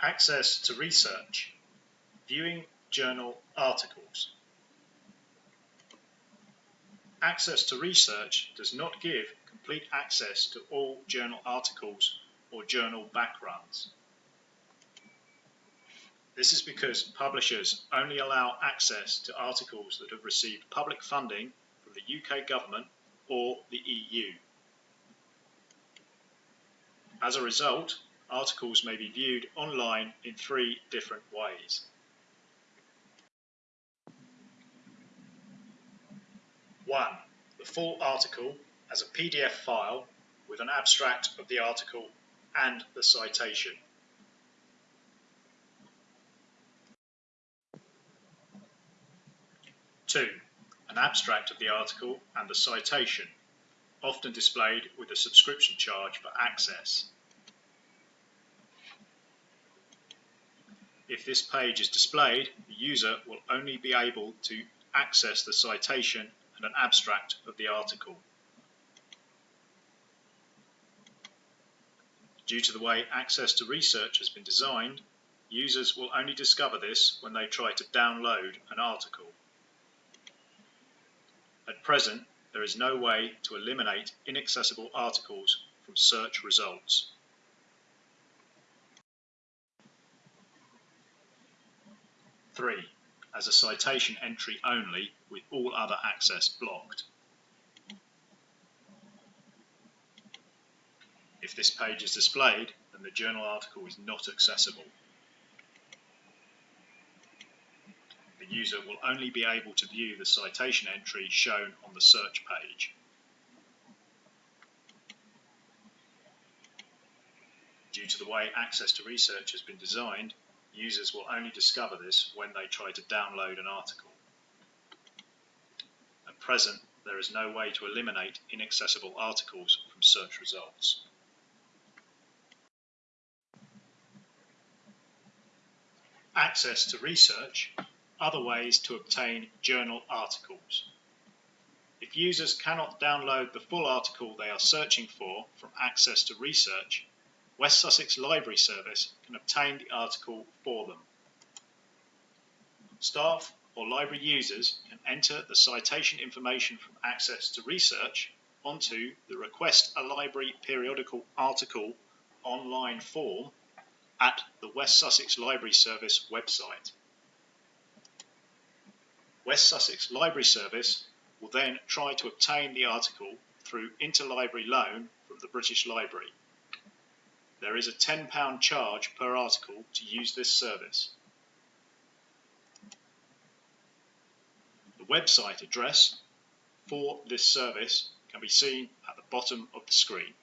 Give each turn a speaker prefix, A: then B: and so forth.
A: Access to research. Viewing journal articles. Access to research does not give complete access to all journal articles or journal backgrounds. This is because publishers only allow access to articles that have received public funding from the UK government or the EU. As a result, articles may be viewed online in three different ways. One, the full article as a PDF file with an abstract of the article and the citation. Two, an abstract of the article and the citation, often displayed with a subscription charge for access. If this page is displayed, the user will only be able to access the citation and an abstract of the article. Due to the way access to research has been designed, users will only discover this when they try to download an article. At present, there is no way to eliminate inaccessible articles from search results. Three, as a citation entry only with all other access blocked. If this page is displayed, then the journal article is not accessible. The user will only be able to view the citation entry shown on the search page. Due to the way access to research has been designed, users will only discover this when they try to download an article. At present, there is no way to eliminate inaccessible articles from search results. Access to research, other ways to obtain journal articles. If users cannot download the full article they are searching for from Access to Research, West Sussex Library Service can obtain the article for them. Staff or library users can enter the citation information from Access to Research onto the Request a Library Periodical Article online form at the West Sussex Library Service website. West Sussex Library Service will then try to obtain the article through interlibrary loan from the British Library. There is a £10 charge per article to use this service. The website address for this service can be seen at the bottom of the screen.